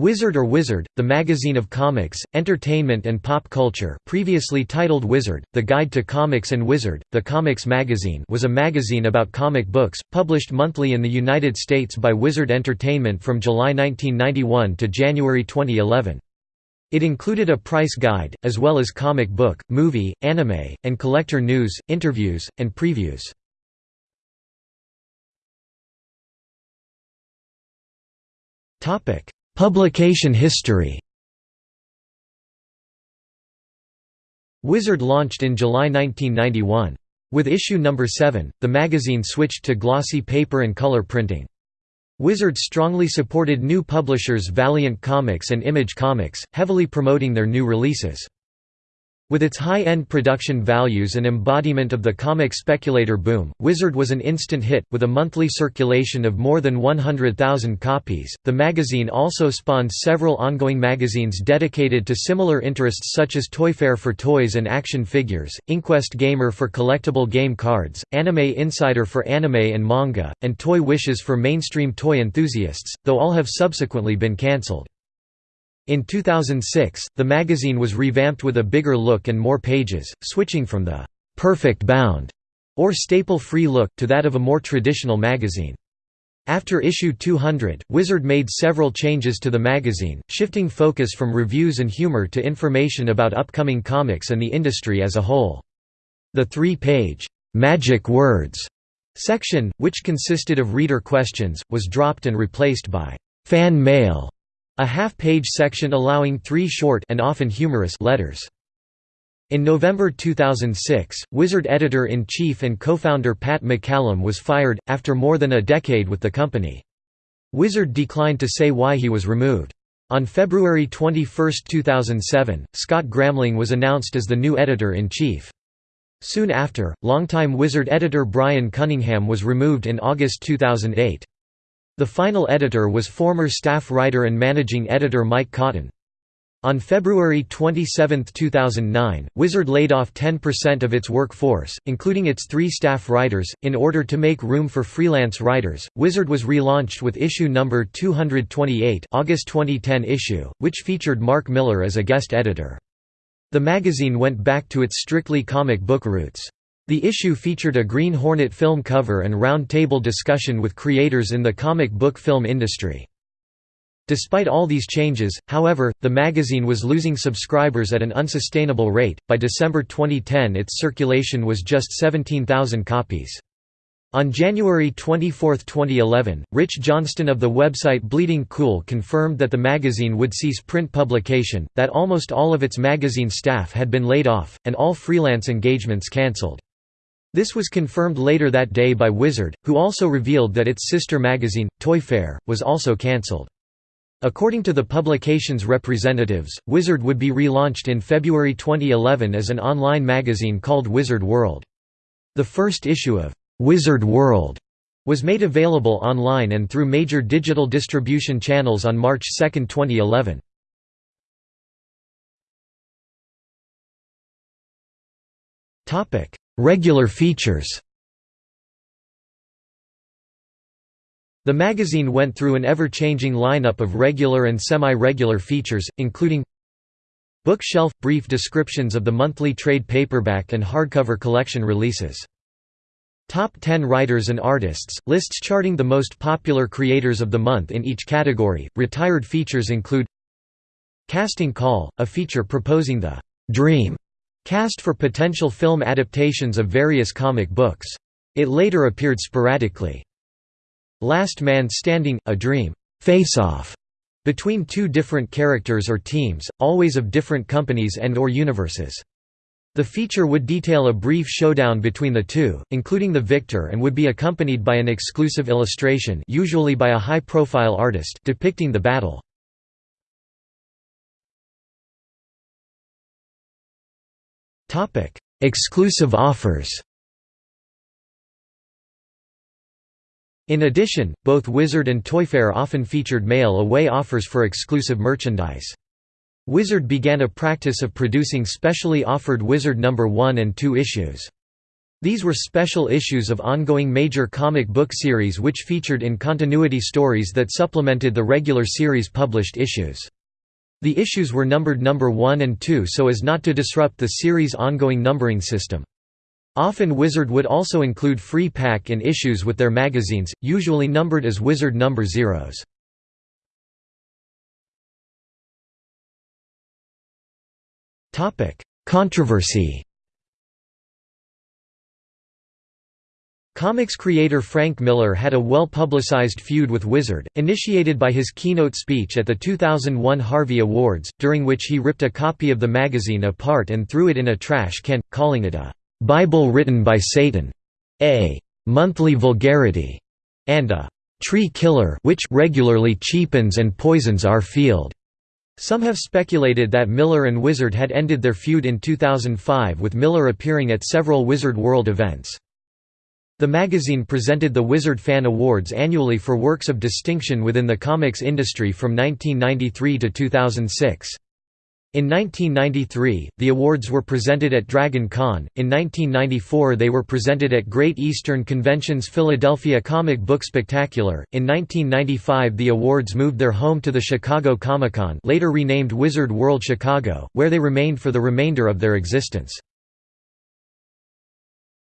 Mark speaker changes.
Speaker 1: Wizard or Wizard, the magazine of comics, entertainment and pop culture previously titled Wizard, The Guide to Comics and Wizard, the Comics Magazine was a magazine about comic books, published monthly in the United States by Wizard Entertainment from July 1991 to January 2011. It included a price guide, as well as comic book, movie, anime, and collector news, interviews, and previews. Topic Publication history Wizard launched in July 1991. With issue number 7, the magazine switched to glossy paper and color printing. Wizard strongly supported new publishers Valiant Comics and Image Comics, heavily promoting their new releases. With its high-end production values and embodiment of the comic speculator boom, Wizard was an instant hit, with a monthly circulation of more than 100,000 copies. The magazine also spawned several ongoing magazines dedicated to similar interests such as ToyFare for toys and action figures, Inquest Gamer for collectible game cards, Anime Insider for anime and manga, and Toy Wishes for mainstream toy enthusiasts, though all have subsequently been cancelled. In 2006, the magazine was revamped with a bigger look and more pages, switching from the «perfect bound» or staple-free look, to that of a more traditional magazine. After issue 200, Wizard made several changes to the magazine, shifting focus from reviews and humor to information about upcoming comics and the industry as a whole. The three-page, "'Magic Words' section, which consisted of reader questions, was dropped and replaced by "'Fan Mail' A half-page section allowing three short and often humorous letters. In November 2006, Wizard editor-in-chief and co-founder Pat McCallum was fired, after more than a decade with the company. Wizard declined to say why he was removed. On February 21, 2007, Scott Gramling was announced as the new editor-in-chief. Soon after, longtime Wizard editor Brian Cunningham was removed in August 2008. The final editor was former staff writer and managing editor Mike Cotton. On February 27, 2009, Wizard laid off 10% of its workforce, including its three staff writers, in order to make room for freelance writers. Wizard was relaunched with issue number 228, August 2010 issue, which featured Mark Millar as a guest editor. The magazine went back to its strictly comic book roots. The issue featured a Green Hornet film cover and round-table discussion with creators in the comic book film industry. Despite all these changes, however, the magazine was losing subscribers at an unsustainable rate. By December 2010, its circulation was just 17,000 copies. On January 24, 2011, Rich Johnston of the website Bleeding Cool confirmed that the magazine would cease print publication, that almost all of its magazine staff had been laid off, and all freelance engagements cancelled. This was confirmed later that day by Wizard, who also revealed that its sister magazine, ToyFare, was also cancelled. According to the publication's representatives, Wizard would be relaunched in February 2011 as an online magazine called Wizard World. The first issue of Wizard World was made available online and through major digital distribution channels on March 2, 2011. Regular features The magazine went through an ever-changing lineup of regular and semi-regular features, including Bookshelf – brief descriptions of the monthly trade paperback and hardcover collection releases. Top 10 writers and artists – lists charting the most popular creators of the month in each category. Retired features include Casting Call – a feature proposing the «dream» Cast for potential film adaptations of various comic books. It later appeared sporadically. Last Man Standing – a dream face-off between two different characters or teams, always of different companies and or universes. The feature would detail a brief showdown between the two, including the victor and would be accompanied by an exclusive illustration usually by a high-profile artist depicting the battle. Topic: Exclusive offers. In addition, both Wizard and ToyFare often featured mail-away offers for exclusive merchandise. Wizard began a practice of producing specially offered Wizard No. 1 and 2 issues. These were special issues of ongoing major comic book series which featured in continuity stories that supplemented the regular series published issues. The issues were numbered number 1 and 2 so as not to disrupt the series' ongoing numbering system. Often Wizard would also include free pack in issues with their magazines, usually numbered as Wizard number zeros. Controversy Comics creator Frank Miller had a well-publicized feud with Wizard, initiated by his keynote speech at the 2001 Harvey Awards, during which he ripped a copy of the magazine apart and threw it in a trash can, calling it a «Bible written by Satan», a «monthly vulgarity», and a «tree killer which regularly cheapens and poisons our field». Some have speculated that Miller and Wizard had ended their feud in 2005 with Miller appearing at several Wizard World events. The magazine presented the Wizard Fan Awards annually for works of distinction within the comics industry from 1993 to 2006. In 1993, the awards were presented at Dragon Con, in 1994 they were presented at Great Eastern Convention's Philadelphia Comic Book Spectacular, in 1995 the awards moved their home to the Chicago Comic Con later renamed Wizard World Chicago, where they remained for the remainder of their existence.